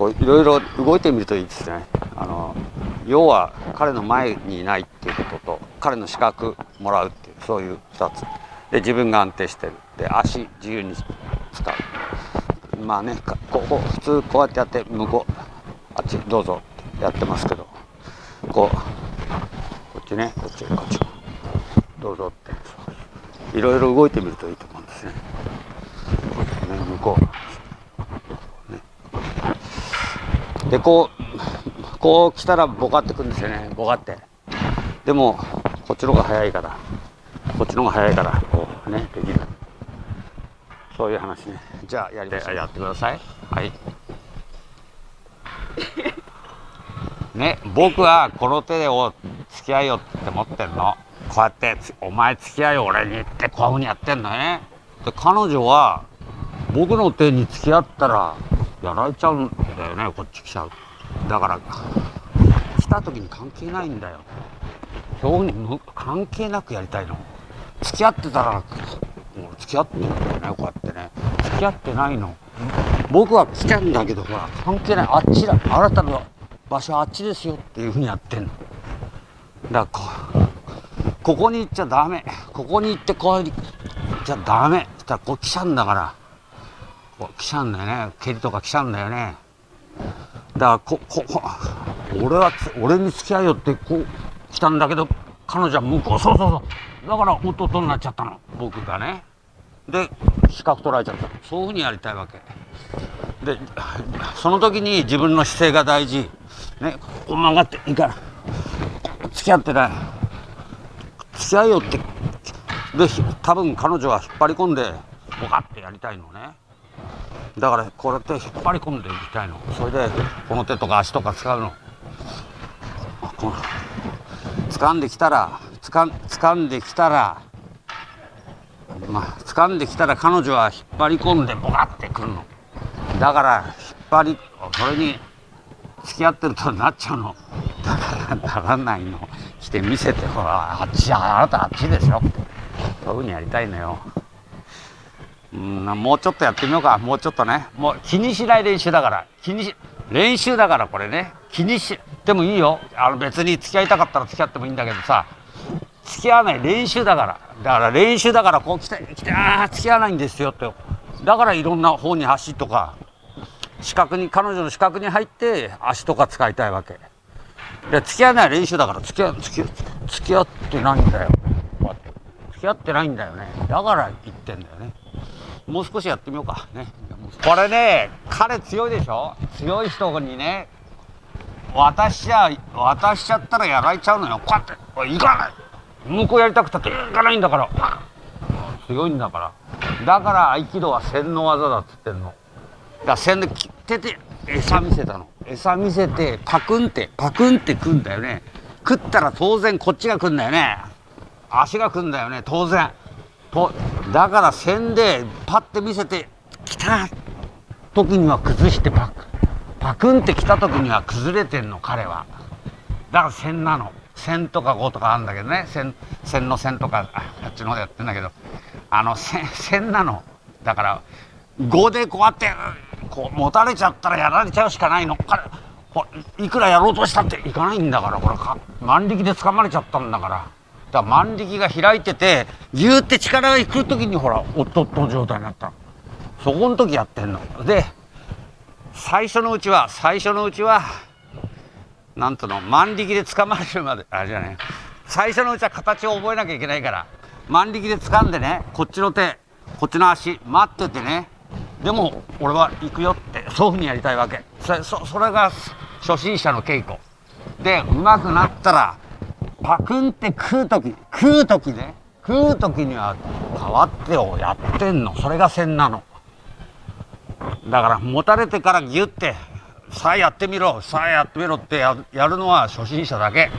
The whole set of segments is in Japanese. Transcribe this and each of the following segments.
こういろいろ動いてみるといいですね。あの要は彼の前にいないっていうことと彼の資格もらうっていうそういう2つ。で自分が安定してる。で足自由に使う。まあねここ普通こうやってやって向こうあっちどうぞってやってますけどこうこっちねこっちこっちどうぞって。いろいろ動いてみるといいと思うんですね。ね向こう、ね、でこうこう来たらボカってくるんですよね。ボカって。でもこっちの方が早いから。こっちの方が早いからこうねできる。そういう話ね。じゃあやりましょう。やってください。はい。ね僕はこの手でお付き合いよって思ってんの。こうやって「お前付き合いよ俺に」ってこういうふうにやってんのね。で彼女は僕の手に付き合ったらやられちゃうんだよねこっち来ちゃう。だから来た時に関係ないんだよ。そういうふうに関係なくやりたいの。付き合ってたらもう付き合ってんだよねこうやってね。付き合ってないの。僕は来てんだけどほら関係ない。あっちだ。あなたの場所はあっちですよっていうふうにやってんの。だからここに行っちゃダメ。ここに行ってこう行っちゃダメ。そしたらこう来ちゃうんだから。来ちゃうんだよね。蹴りとか来ちゃうんだよね。だからここ俺は俺に付き合いよってこう来たんだけど彼女は向こうそうそうそう。だから弟になっちゃったの。僕がね。で資格取られちゃった。そういうふうにやりたいわけ。でその時に自分の姿勢が大事。ねこう曲がっていいから付き合ってない。付き合いよってで多分彼女は引っ張り込んでボカってやりたいのね。だからこうやって引っ張り込んでいきたいの。それでこの手とか足とか使うの。この掴んできたらつか掴んできたらまあ掴んできたら彼女は引っ張り込んでボカってくるの。だから引っ張りそれに付き合ってるとなっちゃうの。だからならないの。来て見せてほらあっちあなたあっちでしょって。そういうふうにやりたいのよ。うんもうちょっとやってみようか。もうちょっとね。もう気にしない練習だから。気にし練習だからこれね。気にしてもいいよ。あの別に付き合いたかったら付き合ってもいいんだけどさ。付き合わない練習だから。だから練習だからこう来て来てああ付き合わないんですよって。だからいろんな方に足とか視覚に彼女の視覚に入って足とか使いたいわけ。で付き合わない練習だから付き合付き付き合ってないんだよ。付き合ってないんだよね。だから言ってんだよね。もう少しやってみようか。ね。これね彼強いでしょ？強い人にね渡しちゃ渡しちゃったらやられちゃうのよ。こうやって行かない！向こうやりたくたって行かないんだから。強いんだから。だから合気道は洗脳技だっつってんの。だから洗で手で餌見せたの。餌見せてパクンってパクンって食うんだよね。食ったら当然こっちが食うんだよね。足が食うんだよね当然。とだから線でパッて見せて来た！時には崩してパクパクンって来た時には崩れてんの彼は。だから線なの。線とか5とかあるんだけどね。線線の線とかあっちの方でやってんだけど。あの線線なの。だから5でこうやってこう持たれちゃったらやられちゃうしかないの。彼いくらやろうとしたっていかないんだからこれか。万力で掴まれちゃったんだから。だ万力が開いててギューって力がいく時にほらおっとっと状態になった。そこの時やってんの。で最初のうちは最初のうちはなんとの万力で掴まれるまであれじゃない最初のうちは形を覚えなきゃいけないから万力で掴んでねこっちの手こっちの足待っててね。でも俺は行くよってそういうふうにやりたいわけ。そそそれが初心者の稽古。でうまくなったらパクンって食う時食う時ね。食う時には変わってをやってんの。それが線なの。だから持たれてからギュッてさあやってみろ。さあやってみろってやるのは初心者だけ。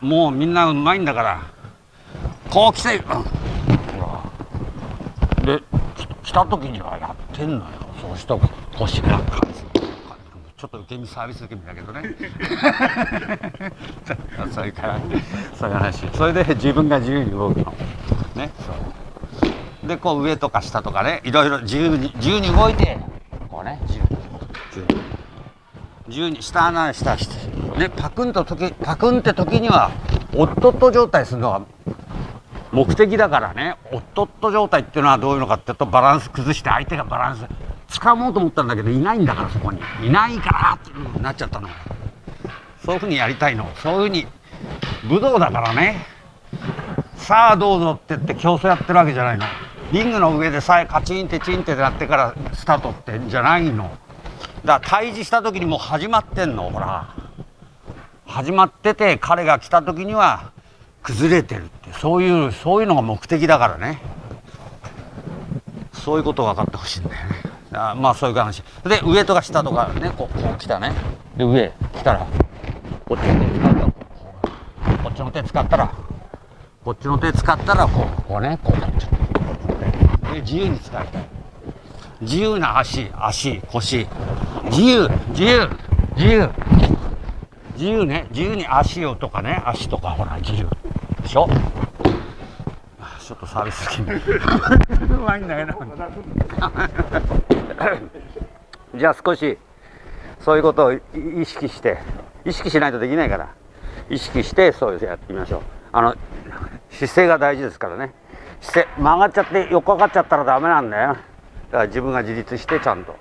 もうみんなうまいんだから。こう来て、うん、で来た時にはやってんのよ。そうしたら腰が。ちょっと受け身サービス受け身だけどね。それからそういう話。それで自分が自由に動くの。ね。そう。でこう上とか下とかね。いろいろ自由に自由に動いて。こうね自由に。自由に。自由に下穴下して。ねパクンと時パクンって時にはおっとっと状態するのが目的だからね。おっとっと状態っていうのはどういうのかっていうとバランス崩して相手がバランス掴もうと思ったんだけどいないんだからそこに。いないからってなっちゃったの。そういうふうにやりたいの。そういうふうに武道だからね。さあどうぞって言って競争やってるわけじゃないの。リングの上でさえカチンってチンってなってからスタートってんじゃないの。だから対峙した時にもう始まってんの。ほら。始まってて彼が来た時には崩れてるって。そういうそういうのが目的だからね。そういうことを分かってほしいんだよね。あまあそういう話。で上とか下とかねこうこう来たね。で上来たらこっちの手使ったらこっちの手使ったらこっちの手使ったらこうこうねこうなっちゃうで自由に使いたい。自由な足足腰。自由自由自由。自由ね。自由に足をとかね足とかほら自由。でしょ？ちょっとサービス気味うまいんだけど じゃあ少しそういうことを意識して意識しないとできないから意識してそうやってみましょう。あの姿勢が大事ですからね。姿勢曲がっちゃって横かかっちゃったらダメなんだよ。だから自分が自立してちゃんと。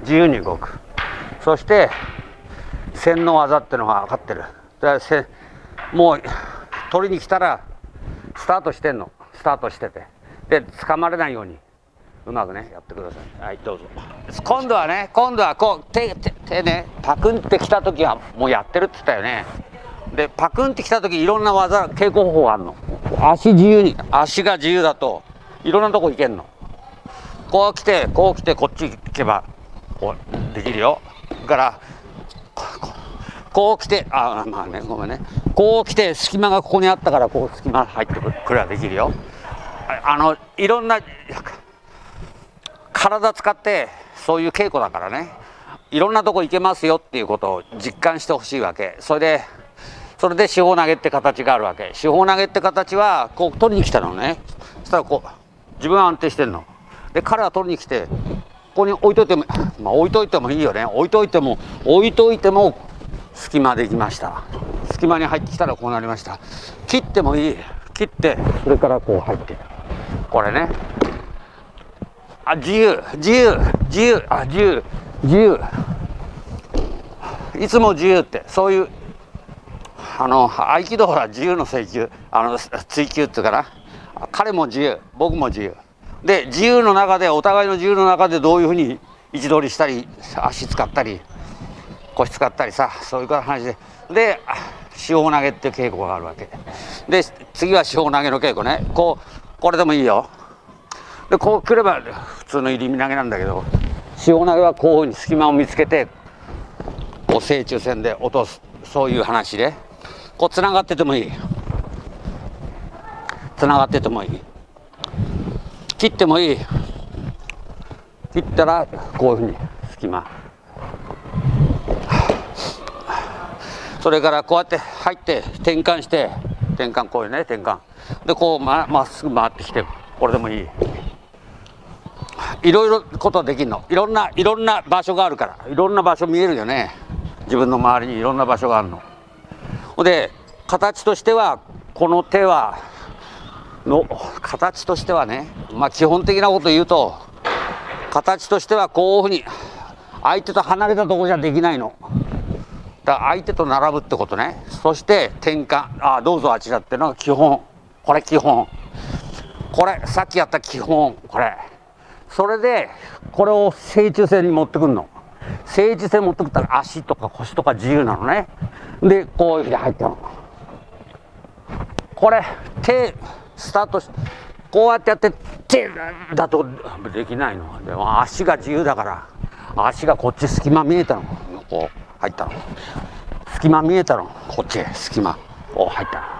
自由に動く。そして線の技ってのが分かってる。だからもう取りに来たらスタートしてんの。スタートしてて。で掴まれないように。うまくねやってください。はいどうぞ。今度はね今度はこう手手手ねパクンってきた時はもうやってるって言ったよね。でパクンってきた時いろんな技稽古方法あるの。足自由に足が自由だといろんなとこ行けんの。こう来てこう来てこっち行けばこうできるよ。だからこう来てあまあねごめんね。こう来て隙間がここにあったからこう隙間入ってくればできるよ。あのいろんな体使ってそういう稽古だからね。いろんなとこ行けますよっていうことを実感してほしいわけ。それでそれで四方投げって形があるわけ。四方投げって形はこう取りに来たのね。そしたらこう自分は安定してんの。で彼は取りに来てここに置いといてもまあ置いといてもいいよね。置いといても置いといても隙間できました。隙間に入ってきたらこうなりました。切ってもいい。切ってそれからこう入って。これね。あ自由自由自由あ自由自由。いつも自由ってそういうあの合気道は自由の追求あの追求っていうかな。彼も自由僕も自由。で自由の中でお互いの自由の中でどういうふうに位置取りしたり足使ったり腰使ったりさそういう話で。で四方投げっていう稽古があるわけ。で次は四方投げの稽古ね。こうこれでもいいよ。でこうくれば普通の入り身投げなんだけど四方投げはこういうふうに隙間を見つけてこう正中線で落とすそういう話でこうつながっててもいい。つながっててもいい。切ってもいい。切ったらこういうふうに隙間。それからこうやって入って転換して転換こういうね転換。でこうまっすぐ回ってきてこれでもいい。いろいろことできるの。いろんないろんな場所があるから。いろんな場所見えるよね。自分の周りにいろんな場所があるの。で形としてはこの手はの形としてはねまあ基本的なこと言うと形としてはこういうふうに相手と離れたとこじゃできないの。だから相手と並ぶってことね。そして転換。あどうぞあちらっていうのが基本。これ基本。これさっきやった基本。これ。それでこれを正中線に持ってくるの。正中線持ってくったら足とか腰とか自由なのね。でこういうふうに入ったの。これ手スタートしてこうやってやって手だとできないの。でも足が自由だから足がこっち隙間見えたの。こう入ったの。隙間見えたの。こっち隙間お入ったの。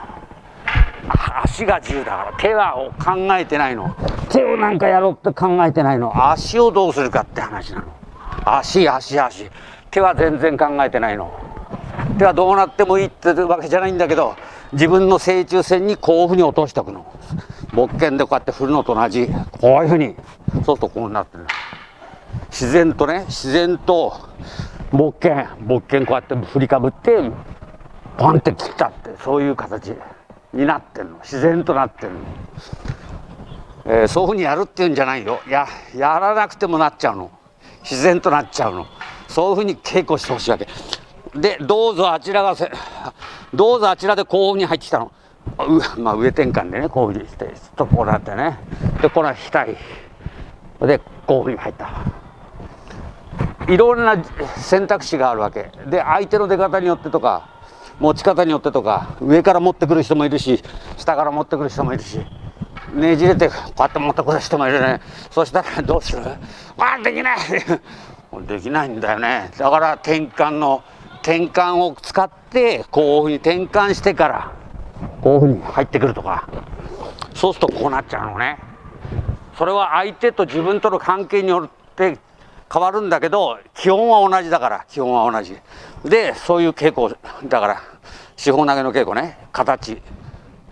足が自由だから手は考えてないの。手をなんかやろうって考えてないの。足をどうするかって話なの。足足足。手は全然考えてないの。手はどうなってもいいってわけじゃないんだけど自分の正中線にこういうふうに落としておくの。木剣でこうやって振るのと同じ。こういうふうに。そうするとこうなってる自然とね自然と木剣。木剣こうやって振りかぶってポンって切ったってそういう形。になってんの。自然となってんの、えー、そういうふうにやるっていうんじゃないよ。ややらなくてもなっちゃうの。自然となっちゃうの。そういうふうに稽古してほしいわけ。でどうぞあちらがせどうぞあちらでこういうふうに入ってきたの。うまあ上転換でねこういうふうにしてちょっとこうなってね。でこれは額。でこういうふうに入った。いろんな選択肢があるわけ。で相手の出方によってとか。持ち方によってとか上から持ってくる人もいるし下から持ってくる人もいるしねじれてこうやって持ってくる人もいるね。そしたらどうする？あできない。できないんだよね。だから転換の転換を使ってこういうふうに転換してからこういうふうに入ってくるとか。そうするとこうなっちゃうのね。それは相手と自分との関係によって変わるんだけど基本は同じだから基本は同じ。でそういう稽古だから四方投げの稽古ね。形、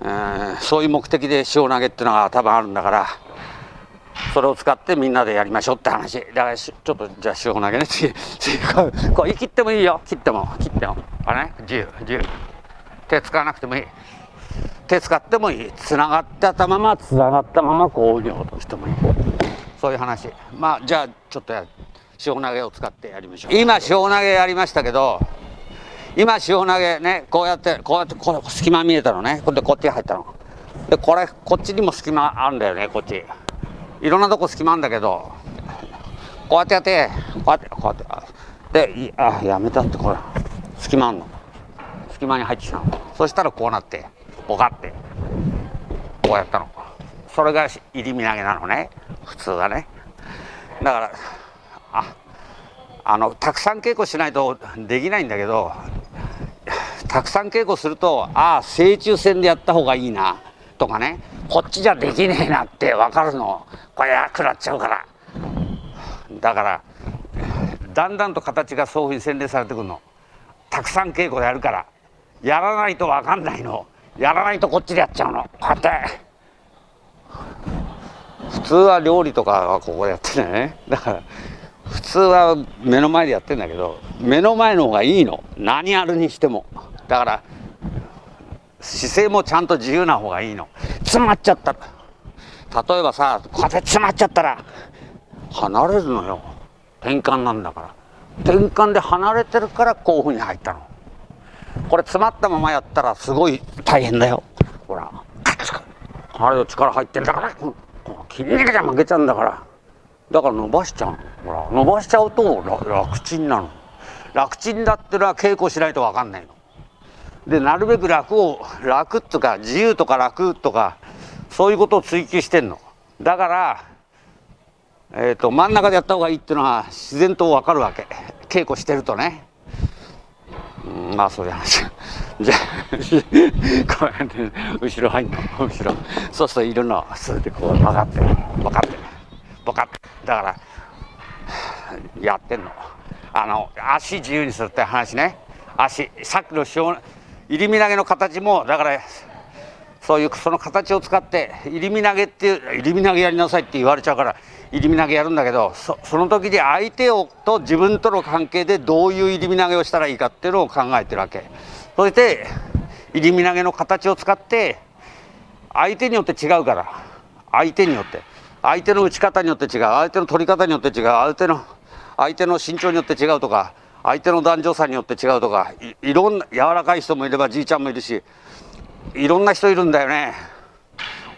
えー、そういう目的で四方投げっていうのが多分あるんだからそれを使ってみんなでやりましょうって話。だからちょっとじゃあ四方投げね。次 こう切ってもいいよ。切っても。切っても。あれ？ね自由。自由。手使わなくてもいい。手使ってもいい。つながったままつながったままこういうふうに落としてもいい。そういう話。まあじゃあちょっとや塩投げを使ってやりましょう。今塩投げやりましたけど今塩投げねこうやってこうやってこれ隙間見えたのね。これでこっち入ったの。でこれこっちにも隙間あるんだよねこっち。いろんなとこ隙間あるんだけどこうやってやってこうやってこうやってであやめたってこれ隙間あんの。隙間に入ってきたの。そしたらこうなってボカってこうやったの。それが入り身投げなのね。普通はね。だからあのたくさん稽古しないとできないんだけどたくさん稽古するとああ正中線でやった方がいいなとかね。こっちじゃできねえなって分かるの。これやくなっちゃうから。だからだんだんと形がそういうふうに洗練されてくるの。たくさん稽古やるから。やらないと分かんないの。やらないとこっちでやっちゃうの。こうやって。普通は料理とかはここでやってね。だから通は目の前でやってんだけど目の前の方がいいの。何やるにしても。だから姿勢もちゃんと自由な方がいいの。詰まっちゃった。例えばさこうやって詰まっちゃったら離れるのよ。転換なんだから。転換で離れてるからこういうふうに入ったの。これ詰まったままやったらすごい大変だよ。ほらあれ力入ってんだから。筋肉じゃ負けちゃうんだから。だから伸ばしちゃうほら伸ばしちゃうと楽ちんなの。楽ちんだってのは稽古しないと分かんないの。でなるべく楽を楽とか自由とか楽とかそういうことを追求してんの。だからえーと、真ん中でやった方がいいっていうのは自然と分かるわけ。稽古してるとね、うん、まあそういう話。じゃあこうやって後ろ入んの。後ろ。そうするといるの。それでこう分かって分かって分かって。だからやってんの。あの足自由にするって話ね。足さっきの塩入り身投げの形もだからそういうその形を使って入り身投げっていう入り身投げやりなさいって言われちゃうから入り身投げやるんだけどその時に相手をと自分との関係でどういう入り身投げをしたらいいかっていうのを考えてるわけ。そして入り身投げの形を使って相手によって違うから。相手によって。相手の打ち方によって違う。相手の取り方によって違う。相手の相手の身長によって違うとか相手の男女差によって違うとかいろんな柔らかい人もいればじいちゃんもいるしいろんな人いるんだよね。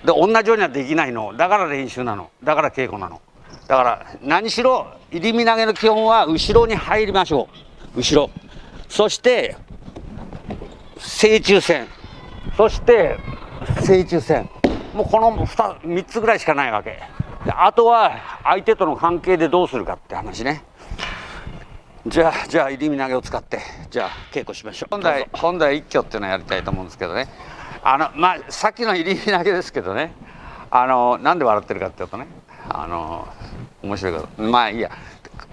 で同じようにはできないの。だから練習なの。だから稽古なの。だから何しろ入り身投げの基本は後ろに入りましょう。後ろ。そして正中線。そして正中線。もうこの 2, 3つぐらいしかないわけ。あとは相手との関係でどうするかって話ね。じゃあじゃあ入り身投げを使ってじゃあ稽古しましょう。本来本来一挙っていうのをやりたいと思うんですけどね。あのまあさっきの入り身投げですけどね。あのなんで笑ってるかっていうとね。あの面白いけどまあいいや。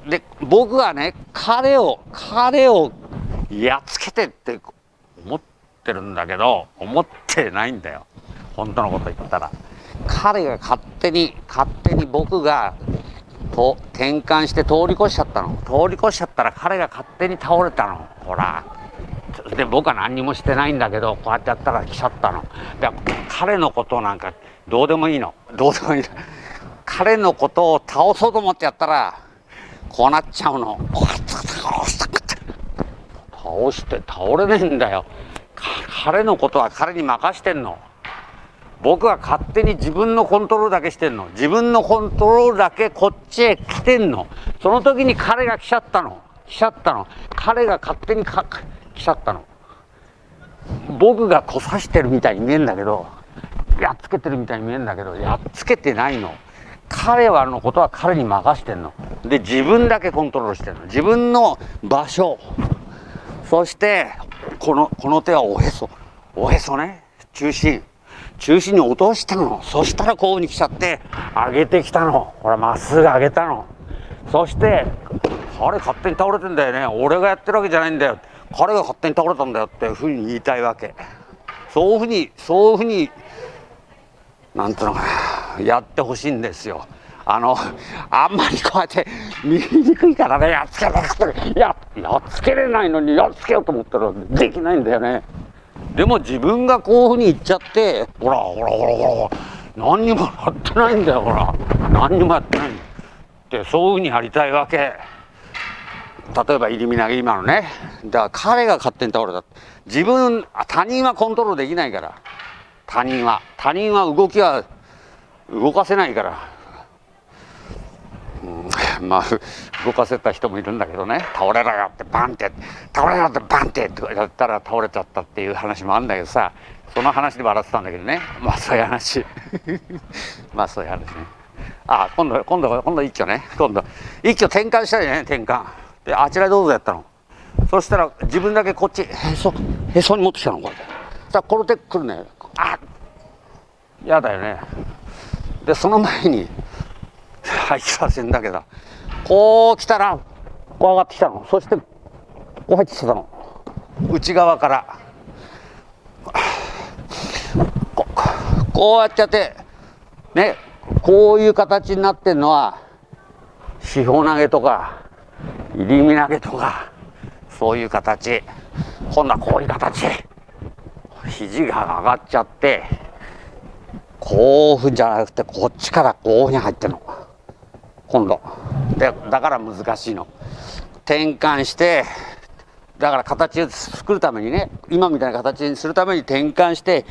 で僕はね彼を彼をやっつけてって思ってるんだけど思ってないんだよ。本当のこと言ったら彼が勝手に勝手に僕がと転換して通り越しちゃったの。通り越しちゃったら彼が勝手に倒れたの。ほら。で僕は何にもしてないんだけどこうやってやったら来ちゃったの。で彼のことなんかどうでもいいの。どうでもいい彼のことを倒そうと思ってやったらこうなっちゃうの。倒して倒れねえんだよ。彼のことは彼に任してんの。僕は勝手に自分のコントロールだけしてんの。自分のコントロールだけこっちへ来てんの。その時に彼が来ちゃったの。来ちゃったの。彼が勝手にか来ちゃったの。僕がこさしてるみたいに見えんだけど。やっつけてるみたいに見えんだけど。やっつけてないの。彼はのことは彼に任してんの。で自分だけコントロールしてんの。自分の場所。そしてこのこの手はおへそ。おへそね。中心。中心に落としたの。そしたらこうに来ちゃって上げてきたの。ほらまっすぐ上げたの。そして彼勝手に倒れてんだよね。俺がやってるわけじゃないんだよ。彼が勝手に倒れたんだよ。っていうふうに言いたいわけ。そういうふうにそういうふうになんていうのかな。やってほしいんですよ。あのあんまりこうやって見えにくいからね。やっつけれややっつけれないのにやっつけようと思ったらできないんだよね。でも自分がこういうふうに言っちゃってほらほらほらほら何にもやってないんだよほら。何にもやってない。ってそういうふうにやりたいわけ。例えば入り身投げ今のね。だから彼が勝手に倒れた。自分他人はコントロールできないから。他人は。他人は動きは動かせないから、まあ動かせた人もいるんだけどね。倒れろよってバンって倒れろってバンってとやったら倒れちゃったっていう話もあるんだけどさ。その話で笑ってたんだけどね。まあそういう話。まあそういう話ね。あ今度今度今度一挙ね。今度。一挙転換したいね転換であちらどうぞやったの。そしたら自分だけこっちへそへそに持ってきたのこれさあこの手くるね。あやだよね。でその前に はいさせんだけど。こう来たらこう上がってきたの。そしてこう入ってきたの。内側から。ここうやってやってねこういう形になってるのは四方投げとか入り身投げとかそういう形。今度はこういう形。肘が上がっちゃってこうふんじゃなくてこっちからこうふうに入ってるの。今度。だから難しいの。転換してだから形を作るためにね今みたいな形にするために転換して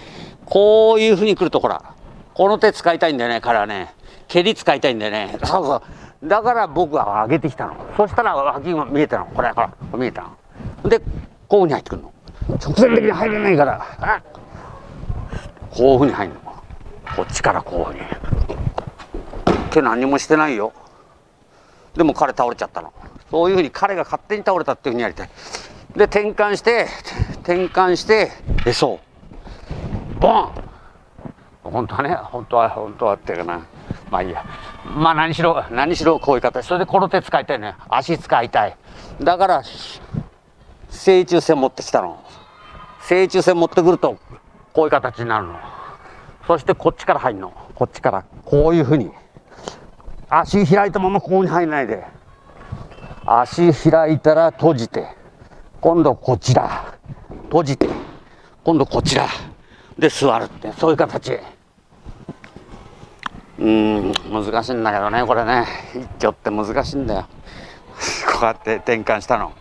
こういうふうにくるとほらこの手使いたいんだよね彼はね。蹴り使いたいんだよね。そうそう。だから僕は上げてきたの。そしたら脇が見えたの。これほら見えたの。でこういうふうに入ってくるの。直線的に入れないから。こういうふうに入るの。こっちからこういうふうに。手何もしてないよ。でも彼倒れちゃったの。そういうふうに彼が勝手に倒れたっていうふうにやりたいで転換して転換してえそう。ボン。本当はね本当は本当はっていうかな。まあいいや。まあ何しろ何しろこういう形。それでこの手使いたいね足使いたい。だから正中線持ってきたの。正中線持ってくるとこういう形になるの。そしてこっちから入るの。こっちからこういうふうに。足開いたままここに入らないで。足開いたら閉じて。今度こちら。閉じて。今度こちら。で座るって。そういう形。うん難しいんだけどねこれね。一挙って難しいんだよ。こうやって転換したの。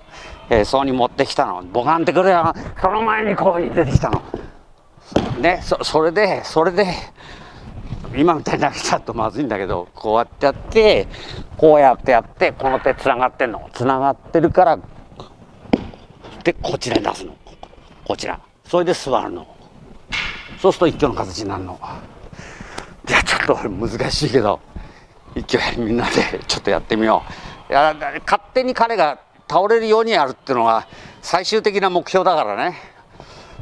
へそに持ってきたの。ボカンってくるよ。その前にこうに出てきたの。ねそそれでそれで今みたいに投げちゃうとまずいんだけどこうやってやってこうやってやってこの手つながってんの。つながってるからでこちらに出すの。こちら。それで座るの。そうすると一挙の形になるの。いやちょっと難しいけど一挙みんなでちょっとやってみよう。いや勝手に彼が倒れるようにやるっていうのが最終的な目標だからね。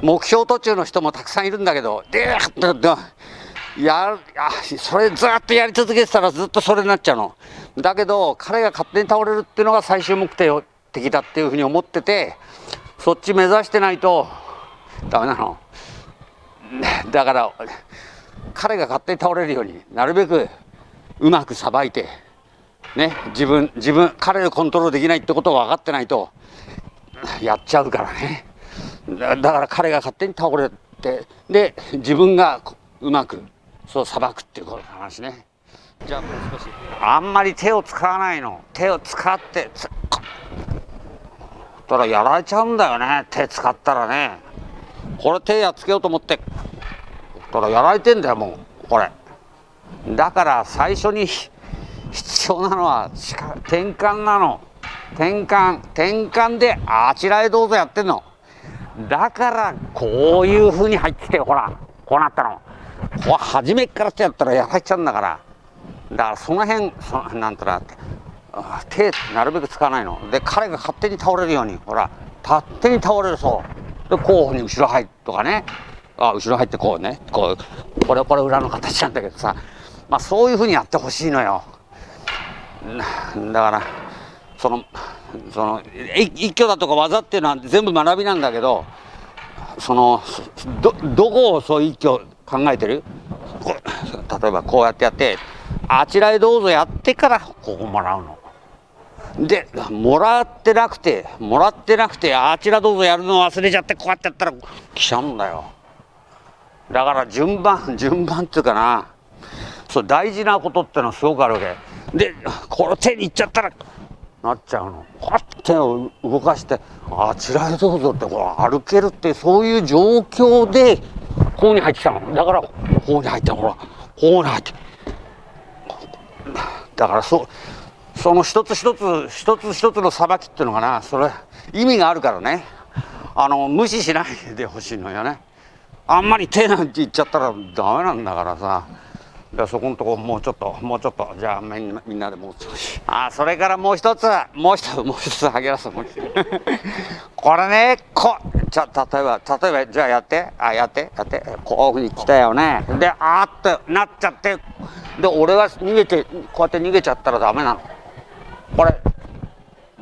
目標途中の人もたくさんいるんだけどでーっとやあそれずっとやり続けてたらずっとそれになっちゃうの。だけど彼が勝手に倒れるっていうのが最終目的だっていうふうに思っててそっち目指してないとダメなの。だから彼が勝手に倒れるようになるべくうまくさばいてね自分自分彼をコントロールできないってことを分かってないとやっちゃうからね。だだから彼が勝手に倒れてで自分がうまくそうさばくっていう話ね。じゃあもう少し。あんまり手を使わないの。手を使ってつたらやられちゃうんだよね。手使ったらね。これ手やっつけようと思って。たらやられてんだよもう。これ。だから最初に必要なのは転換なの。転換。転換であちらへどうぞやってんの。だからこういうふうに入ってきてほらこうなったの。こ初めからってやったらやられちゃうんだから。だからその辺そなんとな手なるべく使わないの。で彼が勝手に倒れるようにほら勝手に倒れるそう。でこうに後ろ入っとかね。あ後ろ入ってこうね。こうこれこれ裏の形なんだけどさ。まあそういうふうにやってほしいのよ。だからそのその一挙だとか技っていうのは全部学びなんだけどそのどどこをそう一挙考えてる？例えばこうやってやってあちらへどうぞやってからここもらうの。でもらってなくてもらってなくてあちらどうぞやるの忘れちゃってこうやってやったら来ちゃうんだよ。だから順番 順番っていうかな。そう大事なことってのはすごくあるわけ。でこの手にいっちゃったらなっちゃうの。こうやっ手を動かしてあちらへどうぞってこう歩けるってそういう状況でこうに入ってきたの。だからこうに入ってほらこうに入って。だからそその一つ一つ一つ一つのさばきっていうのかな。それ意味があるからね。あの無視しないでほしいのよね。あんまり手なんて言っちゃったらダメなんだからさ。そこのとこもうちょっともうちょっとじゃあみんなみんなでもう少し。あそれからもう一つもう一つもう一つあげますもう一つ。これねこじゃ例えば例えばじゃあやって。あやってやって。こういうふうに来たよね。であーってなっちゃって。で俺が逃げてこうやって逃げちゃったらダメなの。これ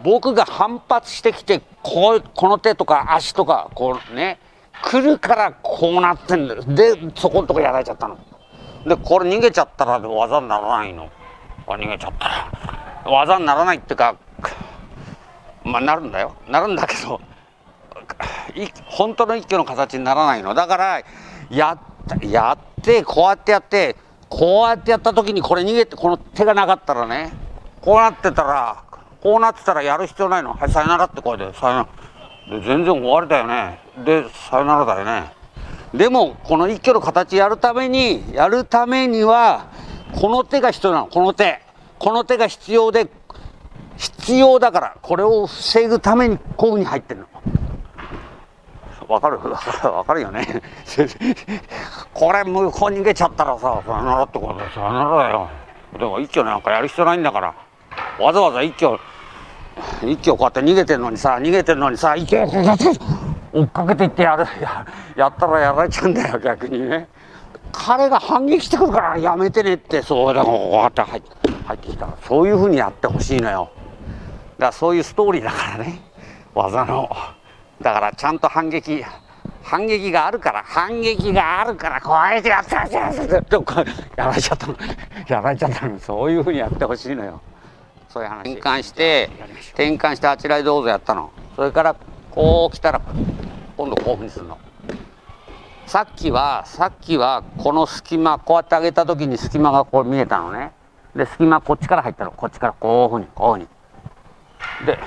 僕が反発してきてこうこの手とか足とかこうね来るからこうなってんだよ。でそこのとこやられちゃったの。でこれ逃げちゃったら技にならないの。逃げちゃったら。技にならないっていうかまあなるんだよ。なるんだけど本当の一挙の形にならないの。だからややってこうやってやってこうやってやった時にこれ逃げてこの手がなかったらねこうなってたらこうなってたらやる必要ないの。はいさよならって声でさよなら。で全然終わりだよね。でさよならだよね。でもこの一挙の形やるためにやるためにはこの手が必要なの。この手。この手が必要で必要だからこれを防ぐためにこういうふうに入ってるの。わかる？わかるよね。これ向こう逃げちゃったらささよならってことさよ。ならだよ。でも一挙なんかやる必要ないんだから。わざわざ一挙一挙こうやって逃げてんのにさ逃げてんのにさ一挙追っかけていってやる。や やったらやられちゃうんだよ逆にね。彼が反撃してくるからやめてねってそうだからこうやって入ってきた。そういうふうにやってほしいのよ。だからそういうストーリーだからね。技の。だからちゃんと反撃反撃があるから反撃があるからこうやってやってやってやってやられちゃったのやられちゃったのそういうふうにやってほしいのよそういう話転換して転換してあちらへどうぞやったのそれからこう来たら今度こういうふうにするの。さっきはさっきはこの隙間こうやって上げた時に隙間がこう見えたのね。で隙間こっちから入ったの。こっちからこういうふうにこういうふうに。で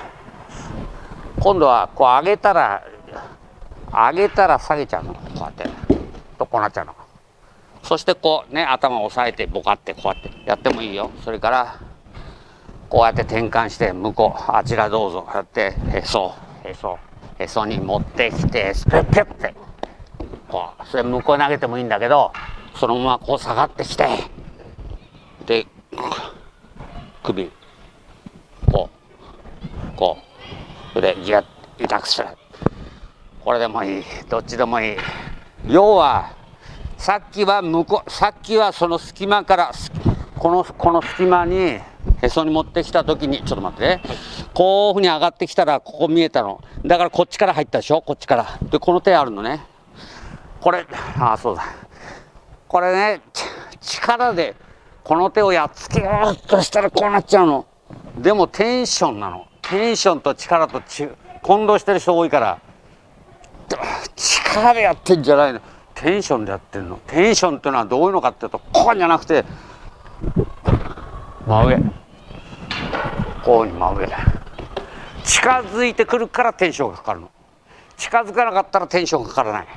今度はこう上げたら上げたら下げちゃうの。こうやって。とこうなっちゃうの。そしてこうね頭を押さえてボカってこうやって。やってもいいよ。それからこうやって転換して向こうあちらどうぞ。やってへそへそ。へそに持ってきてスペッペッ。てこうそれ向こう投げてもいいんだけどそのままこう下がってきて。で首こうこうそれでギュッ痛くするこれでもいい。どっちでもいい。要はさっきは向こうさっきはその隙間からこのこの隙間にへそに持ってきた時にちょっと待ってね、こういうふうに上がってきたらここ見えたの。だからこっちから入ったでしょ？こっちから。でこの手あるのね。これああそうだ。これね力でこの手をやっつけようとしたらこうなっちゃうの。でもテンションなの。テンションと力と混同してる人多いから。力でやってんじゃないの。テンションでやってんの。テンションっていうのはどういうのかっていうとこうじゃなくて真上。こうに真上。近づいてくるからテンションがかかるの。近づかなかったらテンションかからない。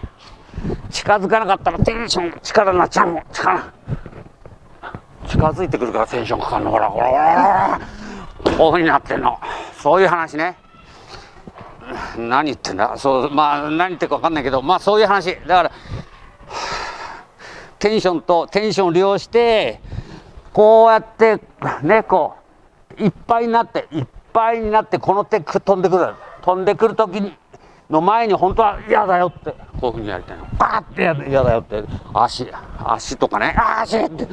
近づかなかったらテンション力になっちゃうの。力。近づいてくるからテンションかかるの。ほらほらほらこういうふうになってんの。そういう話ね。何言ってんだ。そうまあ何言ってるか分かんないけどまあそういう話。だからテンションとテンションを利用してこうやってねこういっぱいになっていっぱいになってこの手飛んでくる。飛んでくる時にの前に本当は嫌だよってこういうふうにやりたいの。バーって嫌だよって。足足とかね。足って。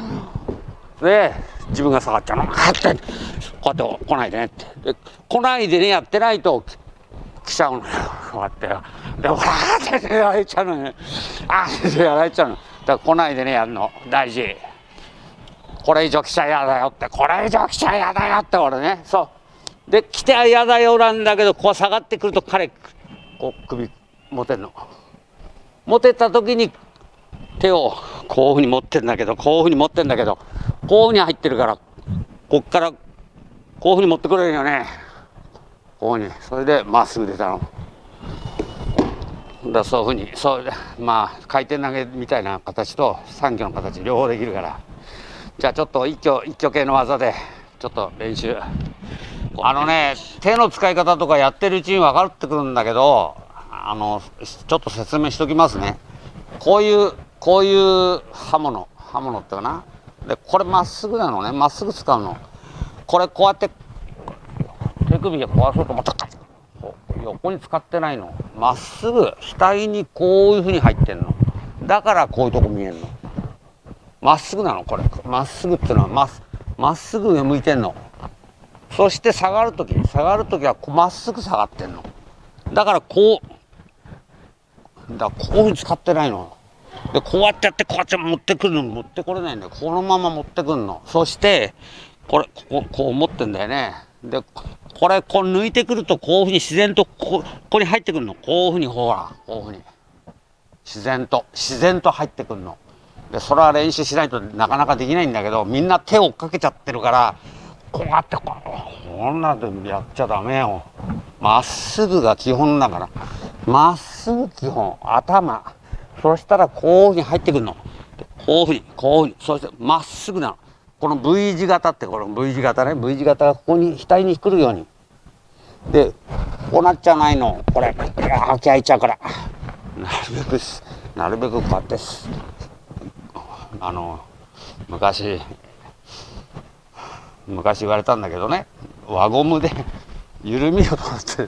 で自分が下がっちゃうの。あって。こうやって来ないでねって。で来ないでねやってないと来ちゃうのよ。こうやって。でほらってやられちゃうのねあってやられちゃうの。だから来ないでねやるの。大事。これ以上来ちゃ嫌だよってこれ以上来ちゃ嫌だよって俺ねそう。で来ては嫌だよなんだけどこう下がってくると彼こう首持てんの。持てた時に手をこういうふうに持ってんだけどこういうふうに持ってんだけどこういうふうに入ってるからこっからこういうふうに持ってくれるよね。こうに。それでまっすぐ出たの。だそういうふうにそうまあ回転投げみたいな形と三挙の形両方できるから。じゃあちょっと一挙一挙系の技でちょっと練習。あのね手の使い方とかやってるうちに分かってくるんだけどあのちょっと説明しときますね。こういうこういう刃物刃物ってかな。でこれまっすぐなのね。まっすぐ使うの。これこうやって手首を壊そうと思ったら横に使ってないの。まっすぐ額にこういうふうに入ってんの。だからこういうとこ見えるのまっすぐなのこれ。まっすぐっていうのはままっすぐ上向いてんの。そして下がる時下がる時はまっすぐ下がってんの。だからこうだこういうふうに使ってないの。でこうやってやってこうやって持ってくるの。持ってこれないんだよ。このまま持ってくるの。そしてこれこここう持ってんだよね。でこれこう抜いてくるとこういうふうに自然とこここに入ってくるの。こういうふうにほらこういうふうに。自然と自然と入ってくるの。でそれは練習しないとなかなかできないんだけどみんな手をかけちゃってるからこうやってここんなでやっちゃダメよ。まっすぐが基本だから。まっすぐ基本。頭。そしたらこういうふうに入ってくるの。こういうふうにこういうふうに。そしてまっすぐなの。この V 字型ってこの V 字型ね。V 字型がここに額に来るように。でこうなっちゃないの。これ開き開いちゃうから。なるべくなるべくこうやってあの昔昔言われたんだけどね輪ゴムで緩みをとって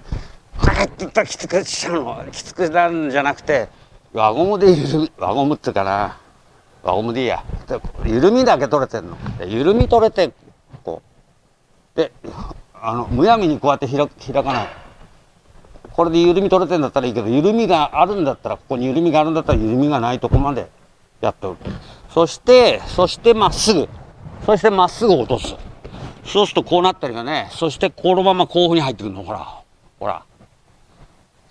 こうやっていったらきつくしちゃうの。きつくなるんじゃなくて輪ゴムで緩み輪ゴムっていうかな輪ゴムでいいや。緩みだけ取れてんの。緩み取れてこう。であのむやみにこうやって開開かない。これで緩み取れてんだったらいいけど緩みがあるんだったらここに緩みがあるんだったら緩みがないとこまでやっておる。そしてそしてまっすぐ。そしてまっすぐ落とす。そうするとこうなったりがね。そしてこのままこういうふうに入ってくるの。ほら。ほら。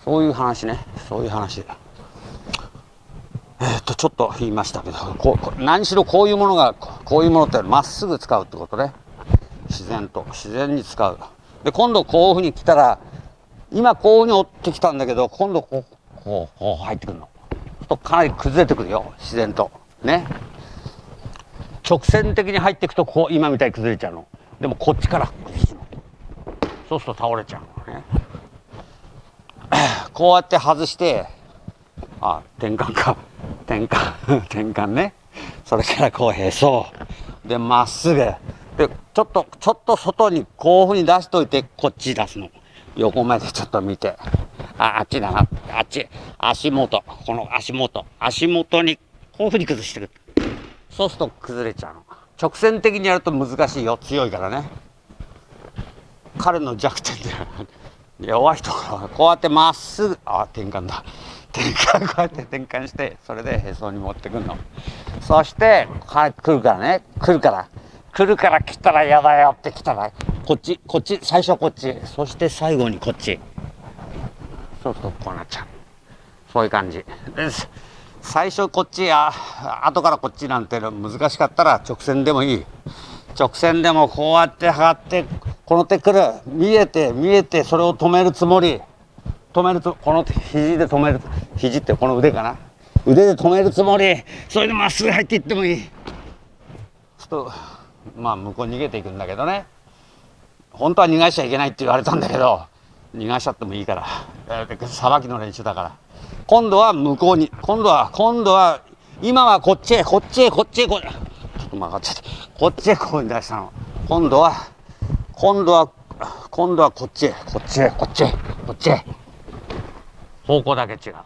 そういう話ね。そういう話えー、っとちょっと言いましたけどこう何しろこういうものがこういうものってまっすぐ使うってことね。自然と。自然に使う。で今度こういうふうに来たら今こういうふうに折ってきたんだけど今度こうこうこう入ってくるの。とかなり崩れてくるよ。自然と。ね。直線的に入っていくとこう今みたいに崩れちゃうの。でもこっちから崩すのそうすると倒れちゃうのね。こうやって外してあ転換か。転換。転換ね。それからこうへそ。でまっすぐ。でちょっとちょっと外にこういうふうに出しといてこっち出すの。横目でちょっと見て。ああっちだな。あっち。足元。この足元。足元にこういうふうに崩してるそうすると崩れちゃうの直線的にやると難しいよ強いからね彼の弱点で弱いところはこうやってまっすぐあ転換だ転換こうやって転換してそれでへそに持ってくるのそして来るからね来るから来るから来たら嫌だよって来たらこっちこっち最初こっちそして最後にこっちそうそうこうなっちゃうそういう感じです最初こっちや後からこっちなんて難しかったら直線でもいい。直線でもこうやって測ってこの手来る。見えて見えてそれを止めるつもり。止めるとこの肘で止める。肘ってこの腕かな。腕で止めるつもり。それでまっすぐ入っていってもいい。ちょっとまあ向こう逃げていくんだけどね。本当は逃がしちゃいけないって言われたんだけど逃がしちゃってもいいから。さばきの練習だから。今度は向こうに今度は今度は今はこっちへこっちへこっちへこちょっと曲がっちゃった。こっちへこうに出したの。今度は今度は今度はこっちへこっちへこっちへこっちへ。方向だけ違う。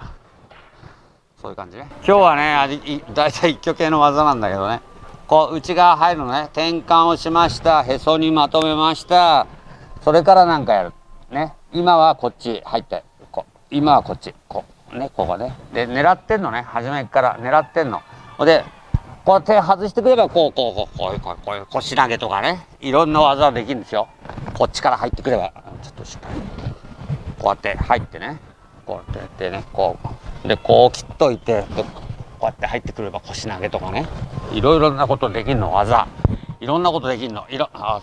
そういう感じね。今日はね大体一挙系の技なんだけどね。こう内側入るのね。転換をしました。へそにまとめました。それからなんかやる。ね。今はこっち入ってこう。今はこっちこう。ねここね。で狙ってんのね。初めから。狙ってんの。でこう手外してくればこうこうこうこうこうこういう腰投げとかね。いろんな技できるんですよ。こっちから入ってくれば。ちょっとしっかり。こうやって入ってね。こうやってね。こう。でこう切っといて。こうやって入ってくれば腰投げとかね。いろいろなことできるの。技。いろんなことできるの。いろあ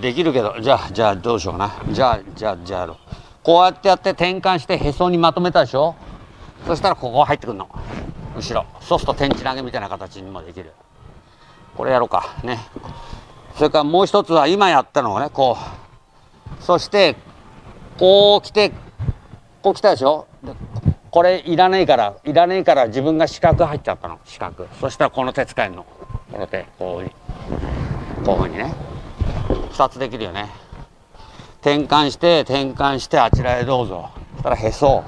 できるけど。じゃあじゃあどうしようかな。じゃあじゃあじゃあやろう。こうやってやって転換してへそにまとめたでしょ？そしたらここ入ってくるの。後ろ。そうすると天地投げみたいな形にもできる。これやろうか。ね。それからもう一つは今やったのをねこう。そしてこう来てこう来たでしょ？これいらねえからいらねえから自分が四角入っちゃったの。四角。そしたらこの手使えるの。この手こういうこういうふうにね。2つできるよね。転換して転換してあちらへどうぞ。そしたらへそを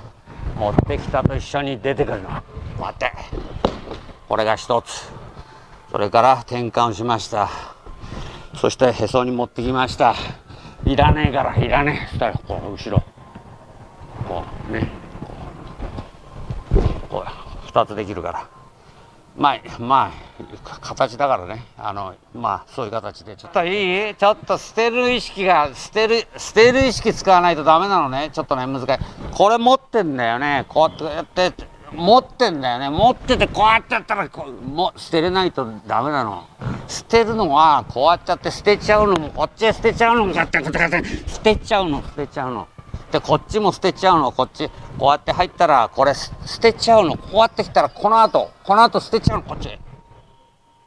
持ってきたと一緒に出てくるの。こうやって。これが1つ。それから転換しました。そしてへそに持ってきました。いらねえからいらねえ。そしたらこう後ろ。こうね。こう。2つできるから。まあまあ形だからね。あのまあそういう形でちょっといい？ちょっと捨てる意識が捨てる捨てる意識使わないとダメなのね。ちょっとね難しい。これ持ってんだよね。こうやってやって持ってんだよね。持っててこうやってやったらこうも捨てれないとダメなの。捨てるのはこうやっちゃって捨てちゃうのもこっちへ捨てちゃうのもこうやって捨てちゃうの捨てちゃうの。でこっちも捨てちゃうの。こっちこうやって入ったらこれ捨てちゃうの。こうやってきたらこの後この後捨てちゃうの。こっち。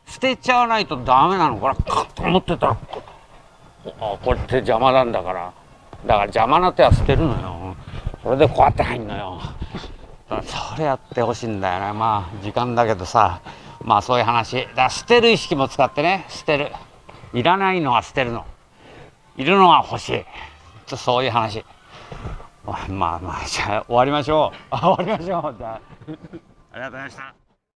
捨てちゃわないとダメなの。これカッと持ってた。らあこれ手邪魔なんだから。だから邪魔な手は捨てるのよ。それでこうやって入んのよ。それやってほしいんだよね。まあ時間だけどさ。まあそういう話。だ捨てる意識も使ってね。捨てる。いらないのは捨てるの。いるのは欲しい。そういう話。まあまあじゃあ終わりましょう。終わりましょう。じゃあ。ありがとうございました。